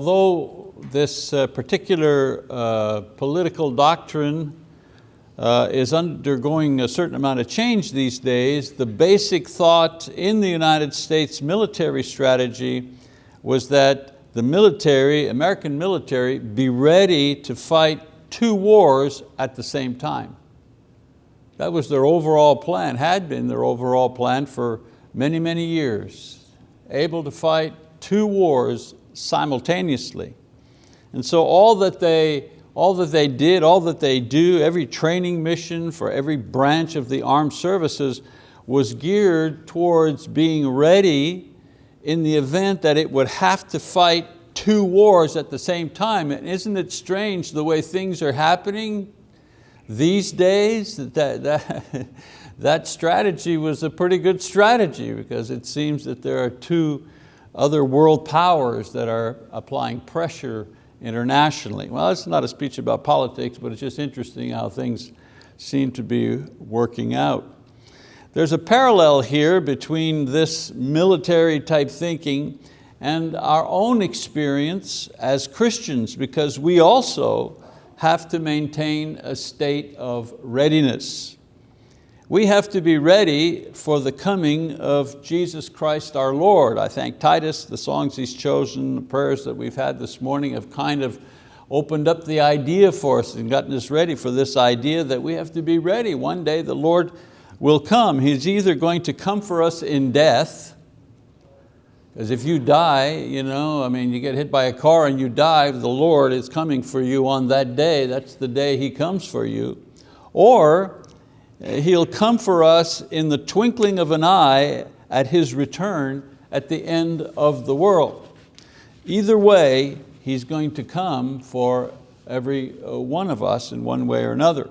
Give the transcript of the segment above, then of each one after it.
Although this uh, particular uh, political doctrine uh, is undergoing a certain amount of change these days, the basic thought in the United States military strategy was that the military, American military, be ready to fight two wars at the same time. That was their overall plan, had been their overall plan for many, many years. Able to fight two wars simultaneously. And so all that they, all that they did, all that they do, every training mission for every branch of the armed services was geared towards being ready in the event that it would have to fight two wars at the same time. And isn't it strange the way things are happening these days? That, that, that strategy was a pretty good strategy because it seems that there are two other world powers that are applying pressure internationally. Well, it's not a speech about politics, but it's just interesting how things seem to be working out. There's a parallel here between this military type thinking and our own experience as Christians because we also have to maintain a state of readiness. We have to be ready for the coming of Jesus Christ our Lord. I thank Titus, the songs he's chosen, the prayers that we've had this morning have kind of opened up the idea for us and gotten us ready for this idea that we have to be ready. One day the Lord will come. He's either going to come for us in death, because if you die, you know, I mean, you get hit by a car and you die, the Lord is coming for you on that day. That's the day He comes for you. Or He'll come for us in the twinkling of an eye at His return at the end of the world. Either way, He's going to come for every uh, one of us in one way or another.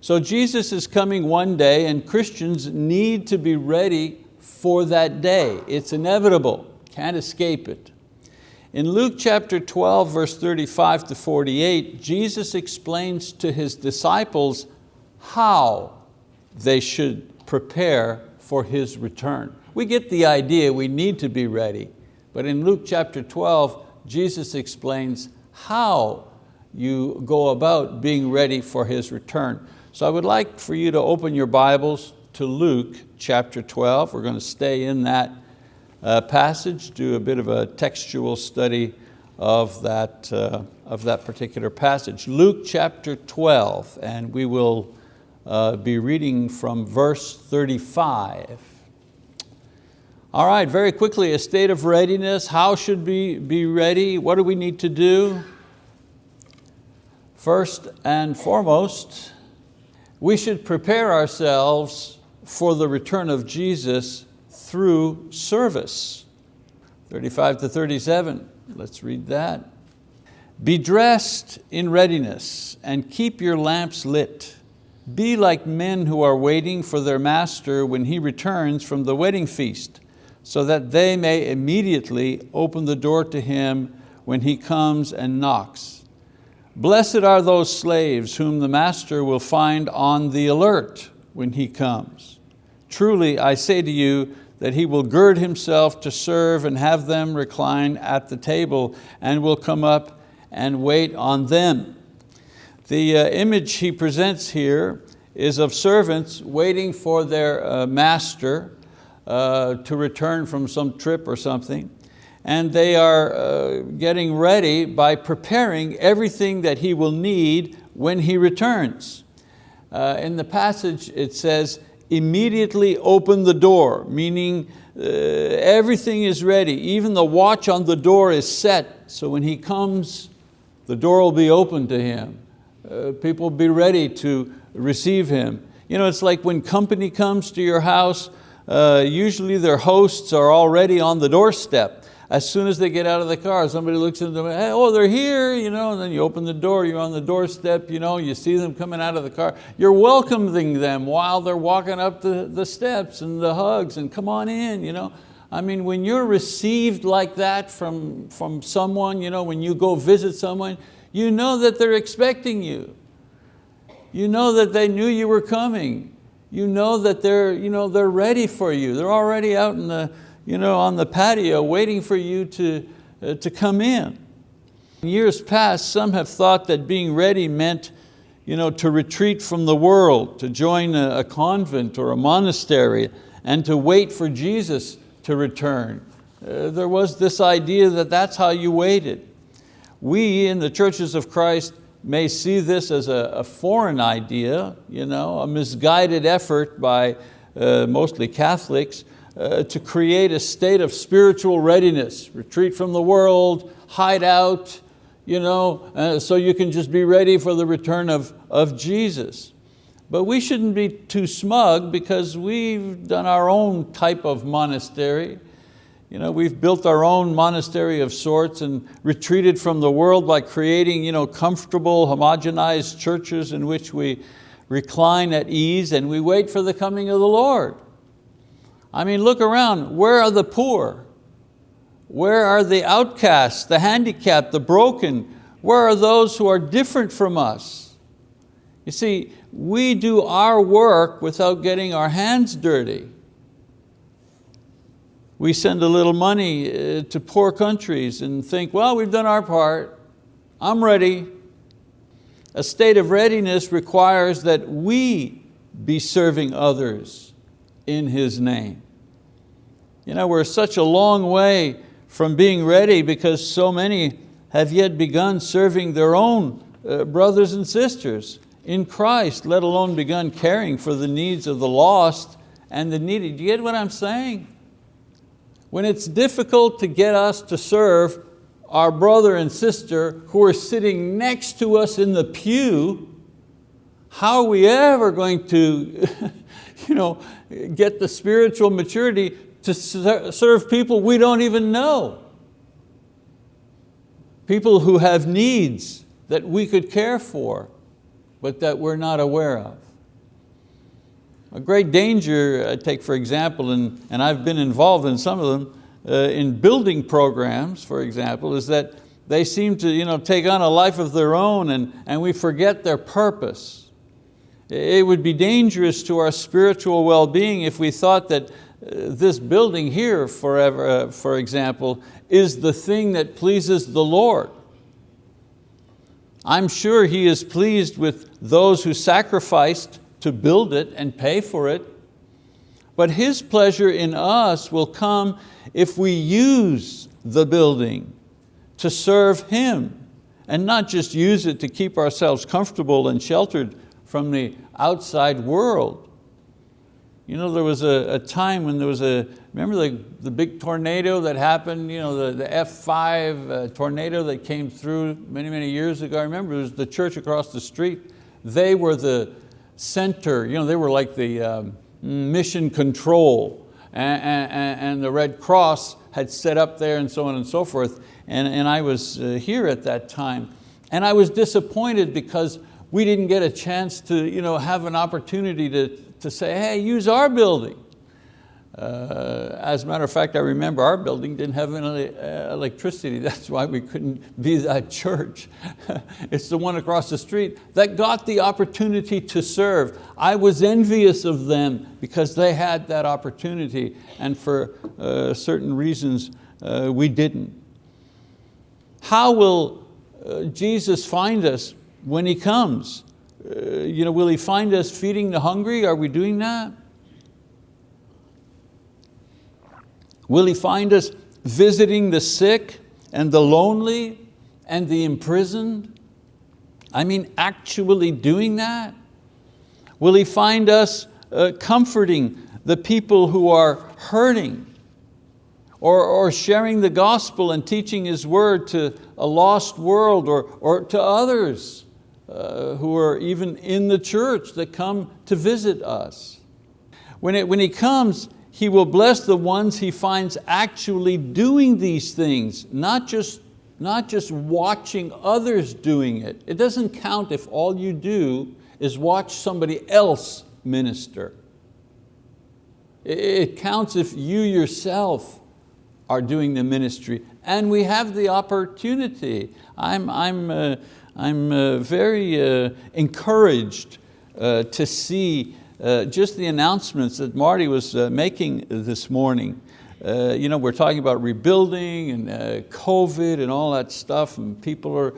So Jesus is coming one day and Christians need to be ready for that day. It's inevitable, can't escape it. In Luke chapter 12, verse 35 to 48, Jesus explains to His disciples how they should prepare for His return. We get the idea we need to be ready, but in Luke chapter 12, Jesus explains how you go about being ready for His return. So I would like for you to open your Bibles to Luke chapter 12. We're going to stay in that uh, passage, do a bit of a textual study of that, uh, of that particular passage. Luke chapter 12, and we will uh, be reading from verse 35. All right, very quickly, a state of readiness. How should we be ready? What do we need to do? First and foremost, we should prepare ourselves for the return of Jesus through service. 35 to 37, let's read that. Be dressed in readiness and keep your lamps lit be like men who are waiting for their master when he returns from the wedding feast, so that they may immediately open the door to him when he comes and knocks. Blessed are those slaves whom the master will find on the alert when he comes. Truly, I say to you that he will gird himself to serve and have them recline at the table and will come up and wait on them. The uh, image he presents here is of servants waiting for their uh, master uh, to return from some trip or something. And they are uh, getting ready by preparing everything that he will need when he returns. Uh, in the passage it says, immediately open the door, meaning uh, everything is ready. Even the watch on the door is set, so when he comes, the door will be open to him uh, people be ready to receive him. You know, it's like when company comes to your house, uh, usually their hosts are already on the doorstep. As soon as they get out of the car, somebody looks at them, hey, oh, they're here, you know, and then you open the door, you're on the doorstep, you, know, you see them coming out of the car. You're welcoming them while they're walking up the, the steps and the hugs and come on in. You know. I mean, when you're received like that from, from someone, you know, when you go visit someone, you know that they're expecting you. You know that they knew you were coming. You know that they're, you know, they're ready for you. They're already out in the, you know, on the patio waiting for you to, uh, to come in. Years past, some have thought that being ready meant you know, to retreat from the world, to join a, a convent or a monastery, and to wait for Jesus to return. Uh, there was this idea that that's how you waited. We in the churches of Christ may see this as a, a foreign idea, you know, a misguided effort by uh, mostly Catholics uh, to create a state of spiritual readiness, retreat from the world, hide out, you know, uh, so you can just be ready for the return of, of Jesus. But we shouldn't be too smug because we've done our own type of monastery. You know, we've built our own monastery of sorts and retreated from the world by creating you know, comfortable, homogenized churches in which we recline at ease and we wait for the coming of the Lord. I mean, look around, where are the poor? Where are the outcasts, the handicapped, the broken? Where are those who are different from us? You see, we do our work without getting our hands dirty. We send a little money uh, to poor countries and think, well, we've done our part, I'm ready. A state of readiness requires that we be serving others in His name. You know, we're such a long way from being ready because so many have yet begun serving their own uh, brothers and sisters in Christ, let alone begun caring for the needs of the lost and the needy. Do you get what I'm saying? When it's difficult to get us to serve our brother and sister who are sitting next to us in the pew, how are we ever going to you know, get the spiritual maturity to serve people we don't even know. People who have needs that we could care for, but that we're not aware of. A great danger, I take for example, and, and I've been involved in some of them, uh, in building programs, for example, is that they seem to you know, take on a life of their own and, and we forget their purpose. It would be dangerous to our spiritual well-being if we thought that this building here, forever, uh, for example, is the thing that pleases the Lord. I'm sure He is pleased with those who sacrificed to build it and pay for it, but His pleasure in us will come if we use the building to serve Him and not just use it to keep ourselves comfortable and sheltered from the outside world. You know, there was a, a, time when there was a, remember the, the big tornado that happened, you know, the, the F5 uh, tornado that came through many, many years ago. I remember it was the church across the street. They were the center, you know, they were like the um, mission control and, and, and, the Red Cross had set up there and so on and so forth. And, and I was uh, here at that time. And I was disappointed because we didn't get a chance to you know, have an opportunity to, to say, hey, use our building. Uh, as a matter of fact, I remember our building didn't have any uh, electricity. That's why we couldn't be that church. it's the one across the street that got the opportunity to serve. I was envious of them because they had that opportunity and for uh, certain reasons uh, we didn't. How will uh, Jesus find us when He comes? Uh, you know, will He find us feeding the hungry? Are we doing that? Will He find us visiting the sick and the lonely and the imprisoned? I mean, actually doing that? Will He find us uh, comforting the people who are hurting? Or, or sharing the gospel and teaching His word to a lost world or, or to others? uh, who are even in the church that come to visit us. When, it, when He comes, He will bless the ones He finds actually doing these things, not just, not just watching others doing it. It doesn't count if all you do is watch somebody else minister. It counts if you yourself are doing the ministry and we have the opportunity. I'm, I'm, uh, I'm uh, very uh, encouraged uh, to see uh, just the announcements that Marty was uh, making this morning. uh, you know, we're talking about rebuilding and uh, COVID and all that stuff and people are,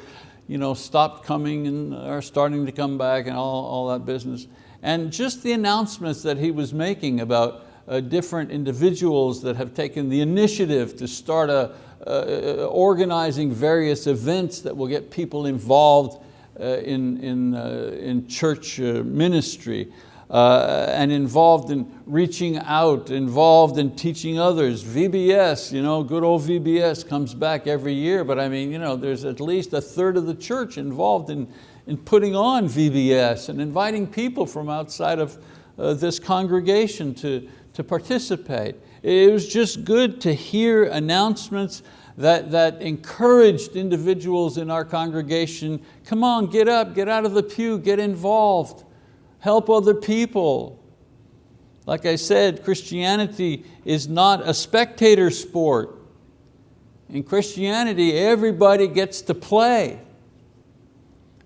you know, stopped coming and are starting to come back and all, all that business. And just the announcements that he was making about uh, different individuals that have taken the initiative to start a, uh, organizing various events that will get people involved uh, in, in, uh, in church ministry uh, and involved in reaching out, involved in teaching others. VBS, you know, good old VBS comes back every year, but I mean, you know, there's at least a third of the church involved in, in putting on VBS and inviting people from outside of uh, this congregation to, to participate. It was just good to hear announcements that, that encouraged individuals in our congregation, come on, get up, get out of the pew, get involved help other people. Like I said, Christianity is not a spectator sport. In Christianity, everybody gets to play.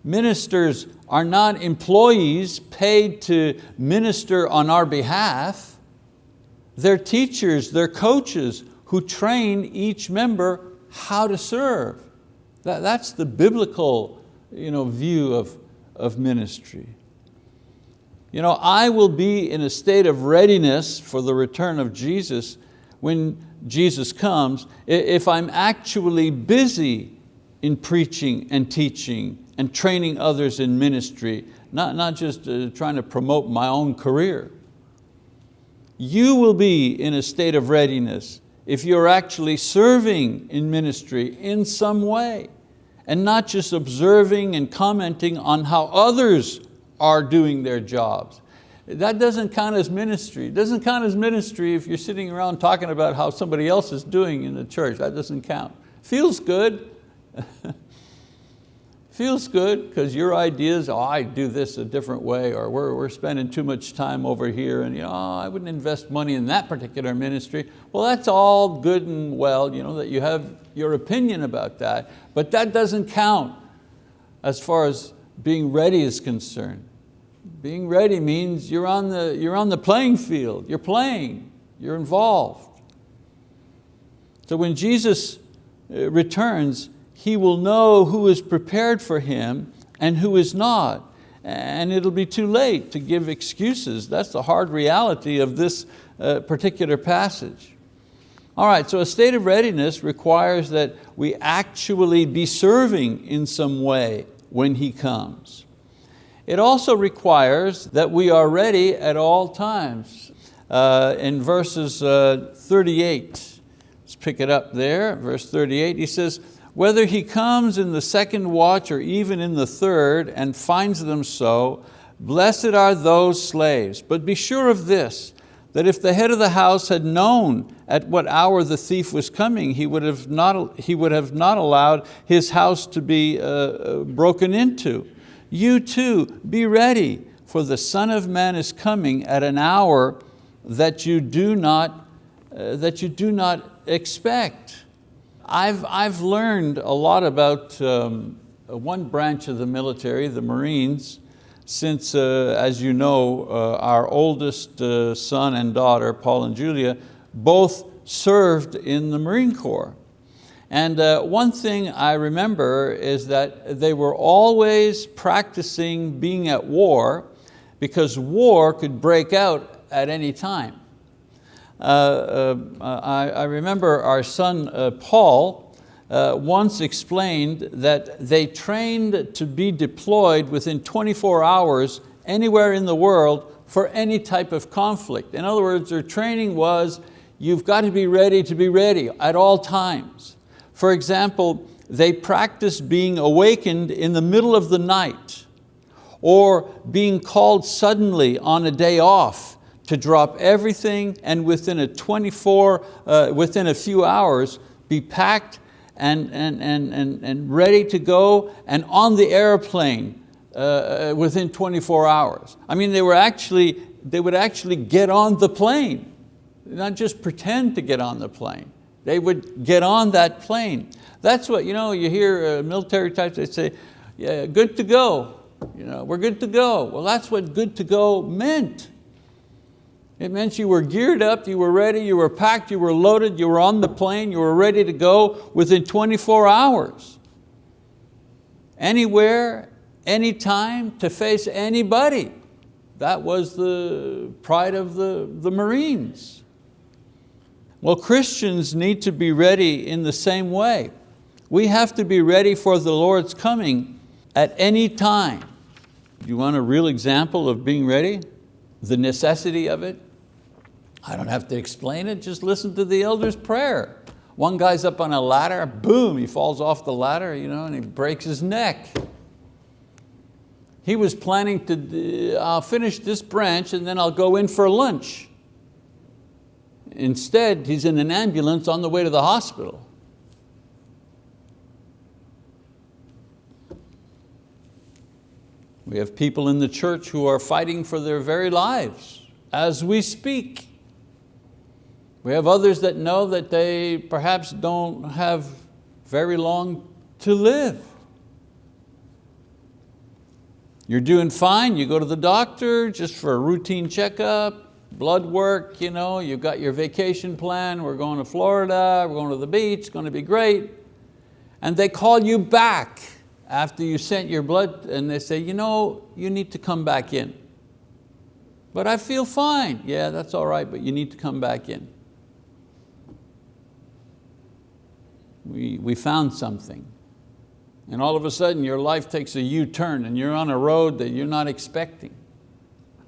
Ministers are not employees paid to minister on our behalf. They're teachers, they're coaches who train each member how to serve. That, that's the biblical you know, view of, of ministry. You know, I will be in a state of readiness for the return of Jesus when Jesus comes if I'm actually busy in preaching and teaching and training others in ministry, not, not just uh, trying to promote my own career. You will be in a state of readiness if you're actually serving in ministry in some way and not just observing and commenting on how others are doing their jobs. That doesn't count as ministry. It doesn't count as ministry if you're sitting around talking about how somebody else is doing in the church. That doesn't count. Feels good. Feels good because your ideas, oh, I do this a different way, or we're, we're spending too much time over here, and you know, oh, I wouldn't invest money in that particular ministry. Well, that's all good and well, you know, that you have your opinion about that, but that doesn't count as far as being ready is concerned. Being ready means you're on, the, you're on the playing field, you're playing, you're involved. So when Jesus uh, returns, he will know who is prepared for him and who is not. And it'll be too late to give excuses. That's the hard reality of this uh, particular passage. All right, so a state of readiness requires that we actually be serving in some way when He comes. It also requires that we are ready at all times. Uh, in verses uh, 38, let's pick it up there, verse 38, he says, whether he comes in the second watch or even in the third and finds them so, blessed are those slaves. But be sure of this, that if the head of the house had known at what hour the thief was coming, he would have not, he would have not allowed his house to be uh, uh, broken into. You too, be ready, for the Son of Man is coming at an hour that you do not, uh, that you do not expect. I've, I've learned a lot about um, one branch of the military, the Marines, since, uh, as you know, uh, our oldest uh, son and daughter, Paul and Julia, both served in the Marine Corps. And uh, one thing I remember is that they were always practicing being at war because war could break out at any time. Uh, uh, I, I, remember our son uh, Paul uh, once explained that they trained to be deployed within 24 hours anywhere in the world for any type of conflict. In other words, their training was, you've got to be ready to be ready at all times. For example, they practice being awakened in the middle of the night or being called suddenly on a day off to drop everything and within a 24, uh, within a few hours, be packed and, and, and, and, and ready to go and on the airplane uh, uh, within 24 hours. I mean, they, were actually, they would actually get on the plane, not just pretend to get on the plane. They would get on that plane. That's what, you know, you hear uh, military types, they say, yeah, good to go. You know, we're good to go. Well, that's what good to go meant. It meant you were geared up, you were ready, you were packed, you were loaded, you were on the plane, you were ready to go within 24 hours. Anywhere, anytime, to face anybody. That was the pride of the, the Marines. Well, Christians need to be ready in the same way. We have to be ready for the Lord's coming at any time. You want a real example of being ready? The necessity of it? I don't have to explain it, just listen to the elder's prayer. One guy's up on a ladder, boom, he falls off the ladder you know, and he breaks his neck. He was planning to, uh, finish this branch and then I'll go in for lunch. Instead, he's in an ambulance on the way to the hospital. We have people in the church who are fighting for their very lives as we speak. We have others that know that they perhaps don't have very long to live. You're doing fine, you go to the doctor just for a routine checkup, blood work, you know, you've got your vacation plan, we're going to Florida, we're going to the beach, it's going to be great. And they call you back after you sent your blood and they say, you know, you need to come back in. But I feel fine. Yeah, that's all right, but you need to come back in. We, we found something and all of a sudden your life takes a U-turn and you're on a road that you're not expecting.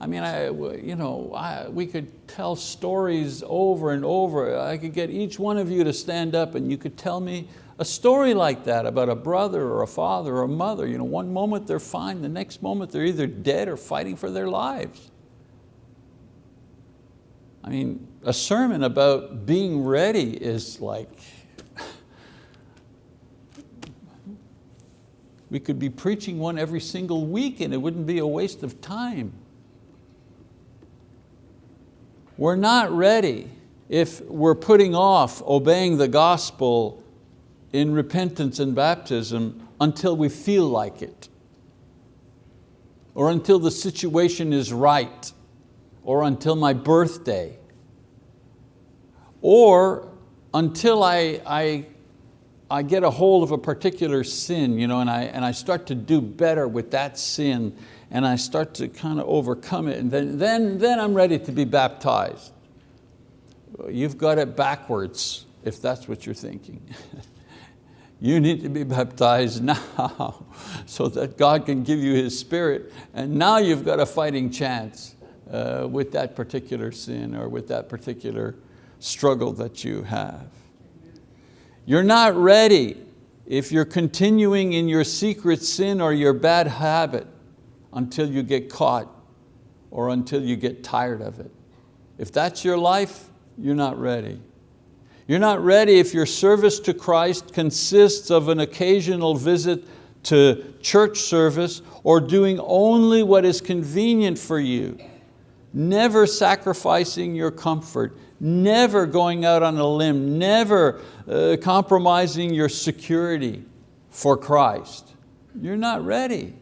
I mean, I, you know, I, we could tell stories over and over. I could get each one of you to stand up and you could tell me a story like that about a brother or a father or a mother. You know, one moment they're fine, the next moment they're either dead or fighting for their lives. I mean, a sermon about being ready is like, We could be preaching one every single week and it wouldn't be a waste of time. We're not ready if we're putting off obeying the gospel in repentance and baptism until we feel like it, or until the situation is right, or until my birthday, or until I, I I get a hold of a particular sin you know, and, I, and I start to do better with that sin and I start to kind of overcome it and then, then, then I'm ready to be baptized. You've got it backwards if that's what you're thinking. you need to be baptized now so that God can give you His Spirit and now you've got a fighting chance uh, with that particular sin or with that particular struggle that you have. You're not ready if you're continuing in your secret sin or your bad habit until you get caught or until you get tired of it. If that's your life, you're not ready. You're not ready if your service to Christ consists of an occasional visit to church service or doing only what is convenient for you, never sacrificing your comfort, never going out on a limb, never uh, compromising your security for Christ. You're not ready.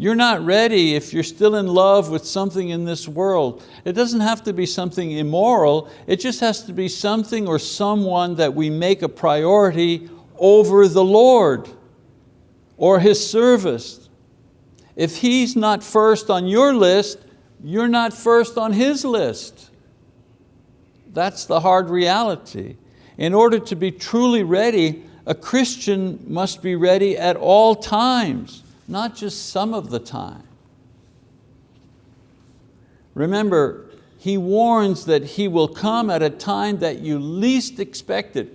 You're not ready if you're still in love with something in this world. It doesn't have to be something immoral, it just has to be something or someone that we make a priority over the Lord or His service. If He's not first on your list, you're not first on His list. That's the hard reality. In order to be truly ready, a Christian must be ready at all times, not just some of the time. Remember, he warns that he will come at a time that you least expect it.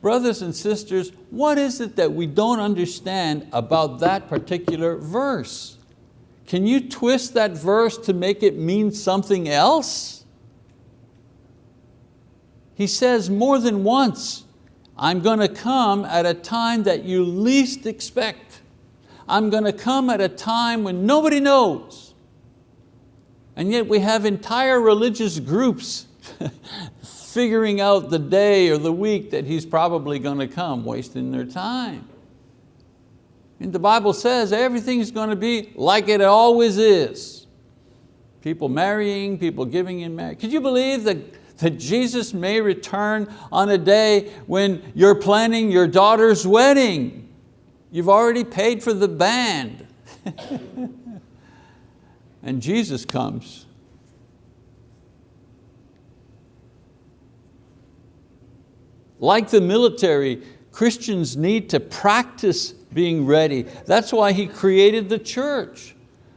Brothers and sisters, what is it that we don't understand about that particular verse? Can you twist that verse to make it mean something else? He says more than once, I'm going to come at a time that you least expect. I'm going to come at a time when nobody knows. And yet we have entire religious groups figuring out the day or the week that He's probably going to come, wasting their time. And the Bible says everything's going to be like it always is. People marrying, people giving in marriage. Could you believe that, that Jesus may return on a day when you're planning your daughter's wedding? You've already paid for the band. and Jesus comes. Like the military, Christians need to practice being ready. That's why He created the church.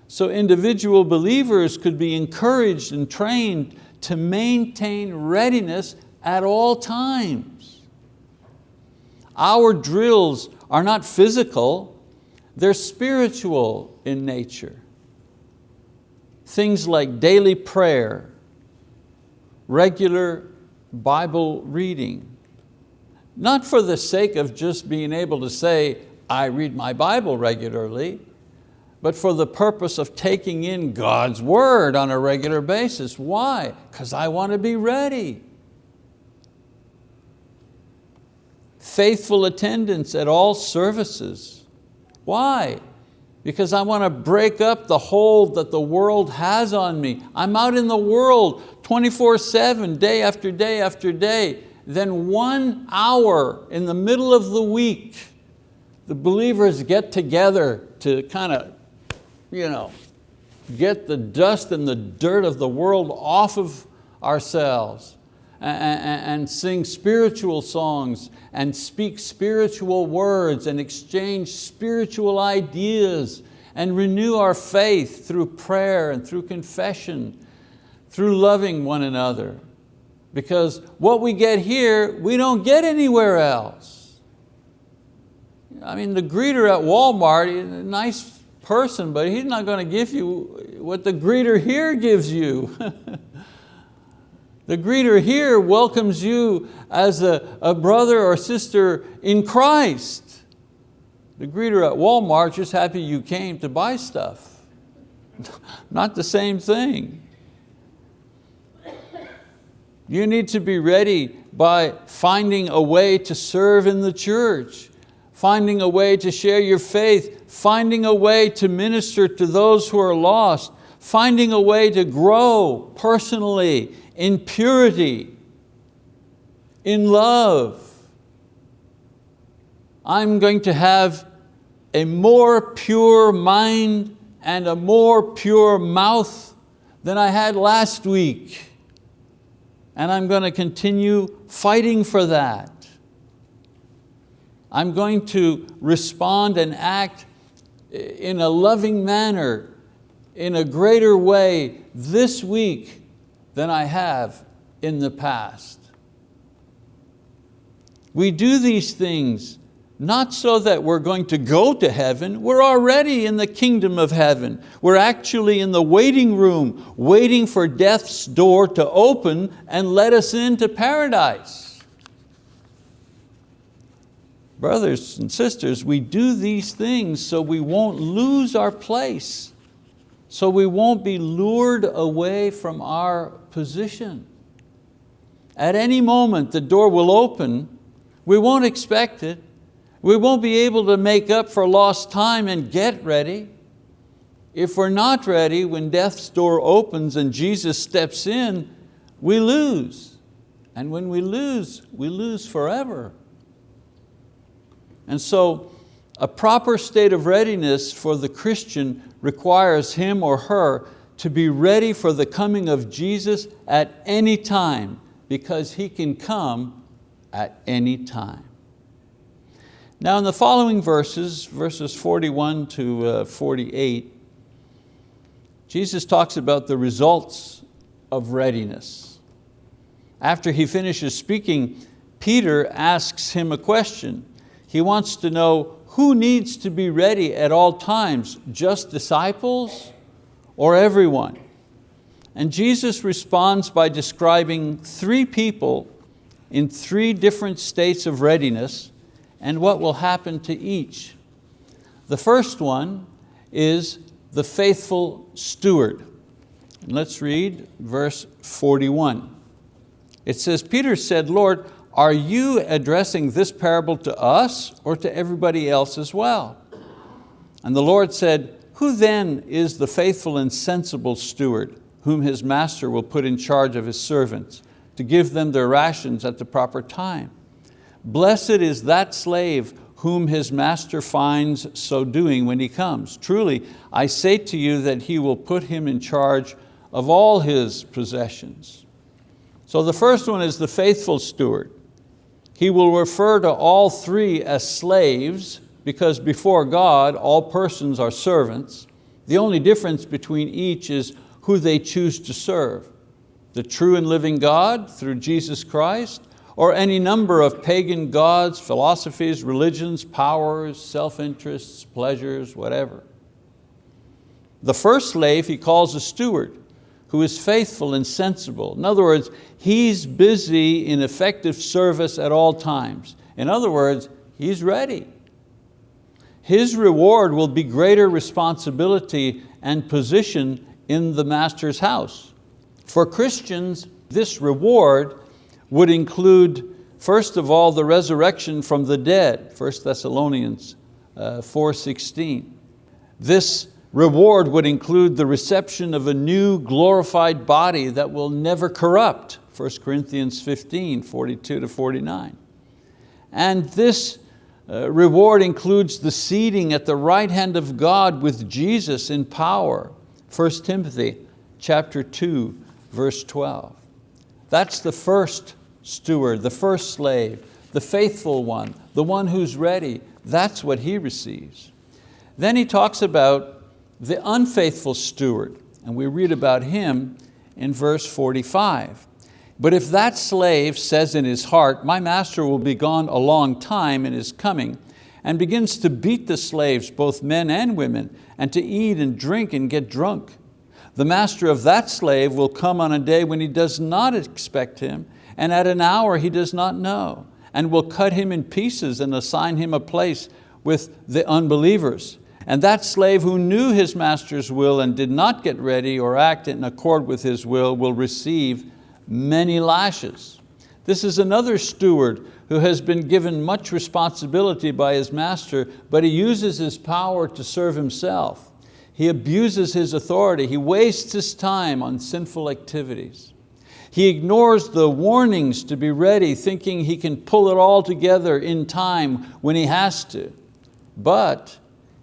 So individual believers could be encouraged and trained to maintain readiness at all times. Our drills are not physical, they're spiritual in nature. Things like daily prayer, regular Bible reading, not for the sake of just being able to say, I read my Bible regularly, but for the purpose of taking in God's word on a regular basis. Why? Because I want to be ready. Faithful attendance at all services. Why? Because I want to break up the hold that the world has on me. I'm out in the world 24-7, day after day after day. Then one hour in the middle of the week, the believers get together to kind of you know, get the dust and the dirt of the world off of ourselves and, sing spiritual songs and speak spiritual words and exchange spiritual ideas and renew our faith through prayer and through confession, through loving one another. Because what we get here, we don't get anywhere else. I mean, the greeter at Walmart, a nice person, but he's not going to give you what the greeter here gives you. the greeter here welcomes you as a, a brother or sister in Christ. The greeter at Walmart just happy you came to buy stuff. not the same thing. You need to be ready by finding a way to serve in the church, finding a way to share your faith finding a way to minister to those who are lost, finding a way to grow personally in purity, in love. I'm going to have a more pure mind and a more pure mouth than I had last week. And I'm going to continue fighting for that. I'm going to respond and act in a loving manner, in a greater way this week than I have in the past. We do these things not so that we're going to go to heaven, we're already in the kingdom of heaven. We're actually in the waiting room, waiting for death's door to open and let us into paradise. Brothers and sisters, we do these things so we won't lose our place, so we won't be lured away from our position. At any moment the door will open, we won't expect it, we won't be able to make up for lost time and get ready. If we're not ready when death's door opens and Jesus steps in, we lose. And when we lose, we lose forever. And so a proper state of readiness for the Christian requires him or her to be ready for the coming of Jesus at any time because He can come at any time. Now in the following verses, verses 41 to uh, 48, Jesus talks about the results of readiness. After He finishes speaking, Peter asks him a question. He wants to know who needs to be ready at all times, just disciples or everyone? And Jesus responds by describing three people in three different states of readiness and what will happen to each. The first one is the faithful steward. And let's read verse 41. It says, Peter said, Lord, are you addressing this parable to us or to everybody else as well? And the Lord said, who then is the faithful and sensible steward whom his master will put in charge of his servants to give them their rations at the proper time. Blessed is that slave whom his master finds so doing when he comes. Truly, I say to you that he will put him in charge of all his possessions. So the first one is the faithful steward. He will refer to all three as slaves because before God, all persons are servants. The only difference between each is who they choose to serve. The true and living God through Jesus Christ, or any number of pagan gods, philosophies, religions, powers, self-interests, pleasures, whatever. The first slave he calls a steward, who is faithful and sensible. In other words, he's busy in effective service at all times. In other words, he's ready. His reward will be greater responsibility and position in the master's house. For Christians, this reward would include, first of all, the resurrection from the dead, 1 Thessalonians uh, 4.16. This reward would include the reception of a new glorified body that will never corrupt, 1 Corinthians 15, 42 to 49. And this uh, reward includes the seating at the right hand of God with Jesus in power, 1 Timothy chapter 2, verse 12. That's the first steward, the first slave, the faithful one, the one who's ready. That's what he receives. Then he talks about the unfaithful steward, and we read about him in verse 45. But if that slave says in his heart, my master will be gone a long time in his coming, and begins to beat the slaves, both men and women, and to eat and drink and get drunk. The master of that slave will come on a day when he does not expect him, and at an hour he does not know, and will cut him in pieces and assign him a place with the unbelievers. And that slave who knew his master's will and did not get ready or act in accord with his will will receive many lashes. This is another steward who has been given much responsibility by his master, but he uses his power to serve himself. He abuses his authority. He wastes his time on sinful activities. He ignores the warnings to be ready, thinking he can pull it all together in time when he has to. But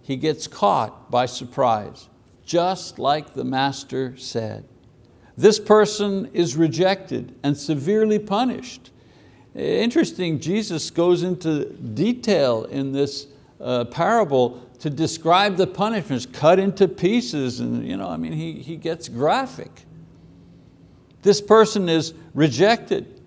he gets caught by surprise, just like the master said. This person is rejected and severely punished. Interesting, Jesus goes into detail in this uh, parable to describe the punishments, cut into pieces, and you know, I mean, he, he gets graphic. This person is rejected,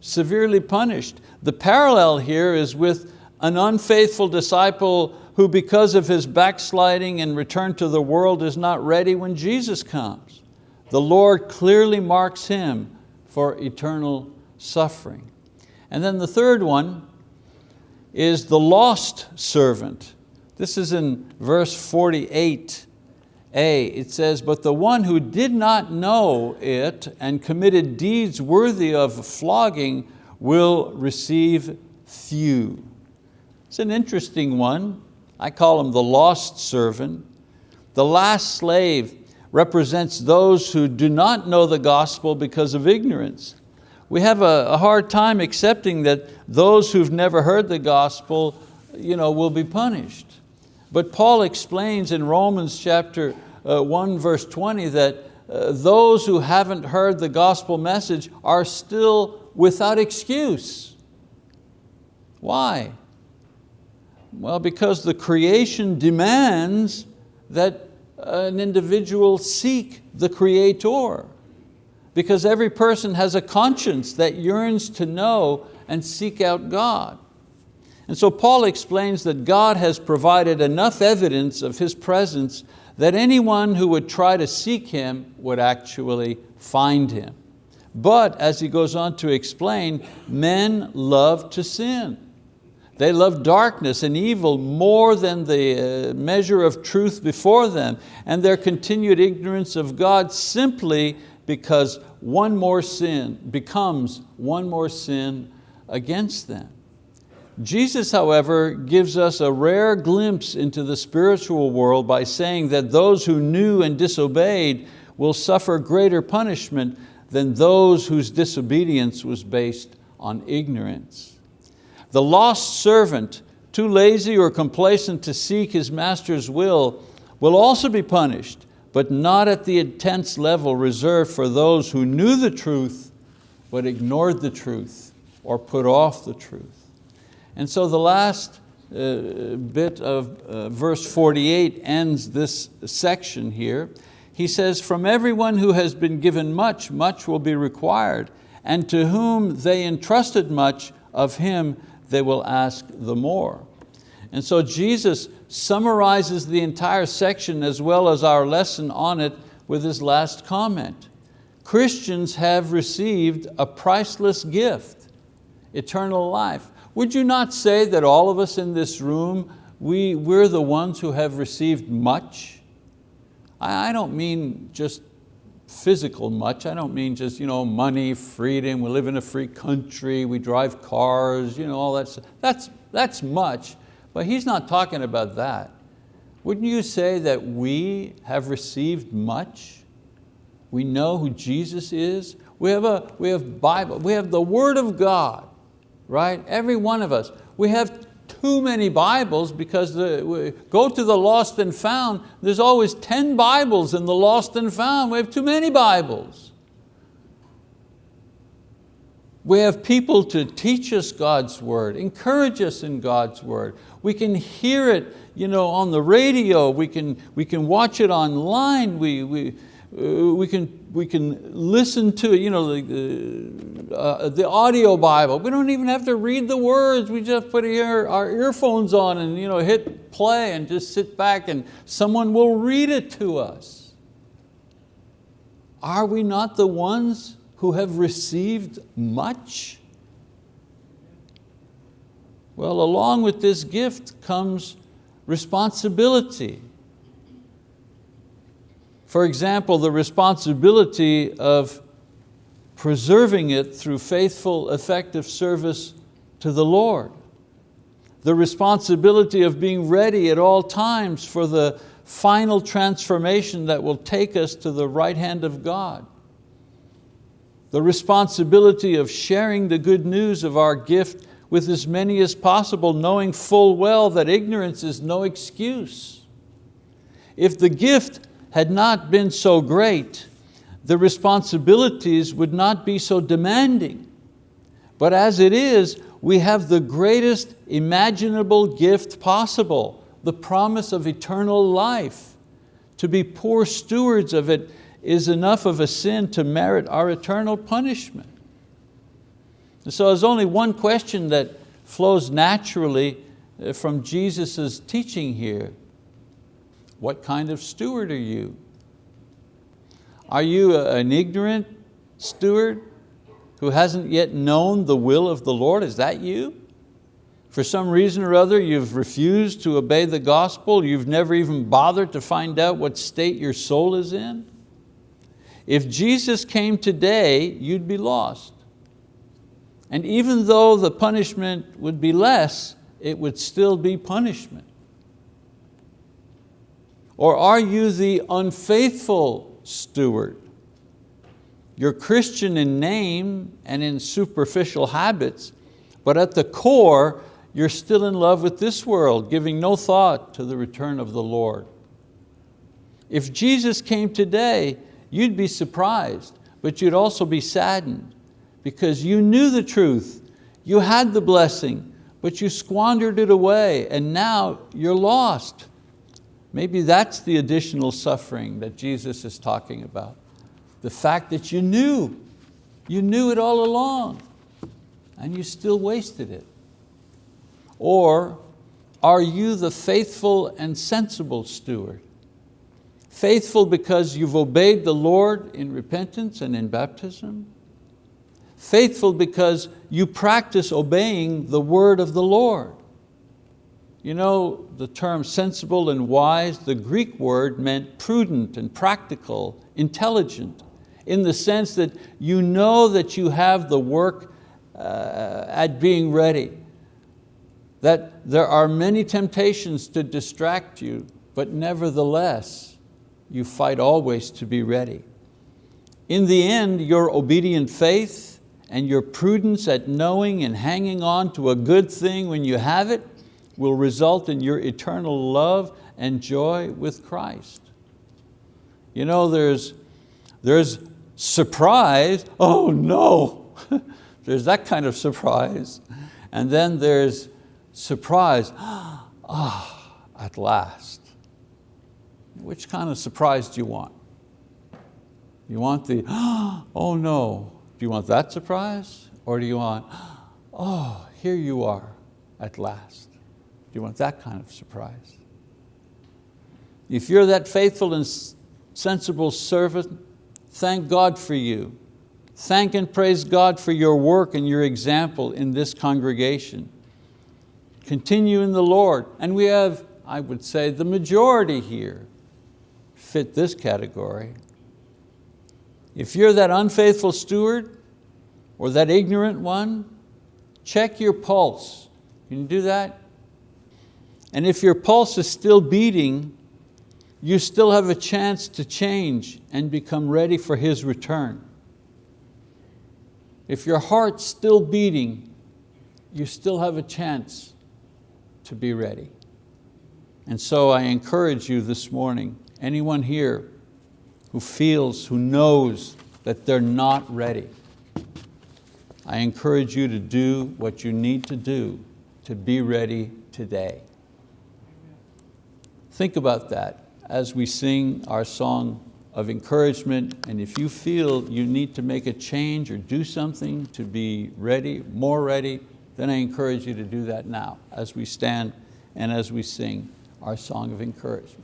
severely punished. The parallel here is with an unfaithful disciple who because of his backsliding and return to the world is not ready when Jesus comes. The Lord clearly marks him for eternal suffering. And then the third one is the lost servant. This is in verse 48a. It says, but the one who did not know it and committed deeds worthy of flogging will receive few. It's an interesting one. I call him the lost servant. The last slave represents those who do not know the gospel because of ignorance we have a, a hard time accepting that those who've never heard the gospel you know, will be punished. But Paul explains in Romans chapter uh, 1 verse 20 that uh, those who haven't heard the gospel message are still without excuse. Why? Well, because the creation demands that uh, an individual seek the Creator because every person has a conscience that yearns to know and seek out God. And so Paul explains that God has provided enough evidence of His presence that anyone who would try to seek Him would actually find Him. But as he goes on to explain, men love to sin. They love darkness and evil more than the uh, measure of truth before them, and their continued ignorance of God simply because one more sin becomes one more sin against them. Jesus, however, gives us a rare glimpse into the spiritual world by saying that those who knew and disobeyed will suffer greater punishment than those whose disobedience was based on ignorance. The lost servant, too lazy or complacent to seek his master's will, will also be punished, but not at the intense level reserved for those who knew the truth but ignored the truth or put off the truth. And so the last uh, bit of uh, verse 48 ends this section here. He says, from everyone who has been given much, much will be required, and to whom they entrusted much, of him they will ask the more. And so Jesus summarizes the entire section as well as our lesson on it with his last comment. Christians have received a priceless gift, eternal life. Would you not say that all of us in this room, we, we're the ones who have received much? I, I don't mean just physical much. I don't mean just you know, money, freedom, we live in a free country, we drive cars, you know, all that stuff. That's, that's much. But he's not talking about that. Wouldn't you say that we have received much? We know who Jesus is. We have, a, we have Bible, we have the word of God, right? Every one of us. We have too many Bibles because the, go to the lost and found, there's always 10 Bibles in the lost and found. We have too many Bibles. We have people to teach us God's word, encourage us in God's word. We can hear it you know, on the radio, we can, we can watch it online, we, we, uh, we, can, we can listen to you know, the, uh, the audio Bible. We don't even have to read the words, we just put ear, our earphones on and you know, hit play and just sit back and someone will read it to us. Are we not the ones who have received much? Well, along with this gift comes responsibility. For example, the responsibility of preserving it through faithful, effective service to the Lord. The responsibility of being ready at all times for the final transformation that will take us to the right hand of God the responsibility of sharing the good news of our gift with as many as possible, knowing full well that ignorance is no excuse. If the gift had not been so great, the responsibilities would not be so demanding. But as it is, we have the greatest imaginable gift possible, the promise of eternal life. To be poor stewards of it is enough of a sin to merit our eternal punishment. And so there's only one question that flows naturally uh, from Jesus' teaching here. What kind of steward are you? Are you an ignorant steward who hasn't yet known the will of the Lord? Is that you? For some reason or other, you've refused to obey the gospel. You've never even bothered to find out what state your soul is in. If Jesus came today, you'd be lost. And even though the punishment would be less, it would still be punishment. Or are you the unfaithful steward? You're Christian in name and in superficial habits, but at the core, you're still in love with this world, giving no thought to the return of the Lord. If Jesus came today, you'd be surprised, but you'd also be saddened because you knew the truth, you had the blessing, but you squandered it away and now you're lost. Maybe that's the additional suffering that Jesus is talking about. The fact that you knew, you knew it all along and you still wasted it. Or are you the faithful and sensible steward? Faithful because you've obeyed the Lord in repentance and in baptism. Faithful because you practice obeying the word of the Lord. You know the term sensible and wise, the Greek word meant prudent and practical, intelligent, in the sense that you know that you have the work uh, at being ready, that there are many temptations to distract you, but nevertheless, you fight always to be ready. In the end, your obedient faith and your prudence at knowing and hanging on to a good thing when you have it will result in your eternal love and joy with Christ. You know, there's, there's surprise, oh no, there's that kind of surprise. And then there's surprise, ah, oh, at last. Which kind of surprise do you want? You want the, oh no, do you want that surprise? Or do you want, oh, here you are at last. You want that kind of surprise? If you're that faithful and sensible servant, thank God for you. Thank and praise God for your work and your example in this congregation. Continue in the Lord. And we have, I would say, the majority here fit this category. If you're that unfaithful steward or that ignorant one, check your pulse. Can you do that? And if your pulse is still beating, you still have a chance to change and become ready for His return. If your heart's still beating, you still have a chance to be ready. And so I encourage you this morning, anyone here who feels, who knows that they're not ready, I encourage you to do what you need to do to be ready today. Think about that as we sing our song of encouragement, and if you feel you need to make a change or do something to be ready, more ready, then I encourage you to do that now as we stand and as we sing our song of encouragement.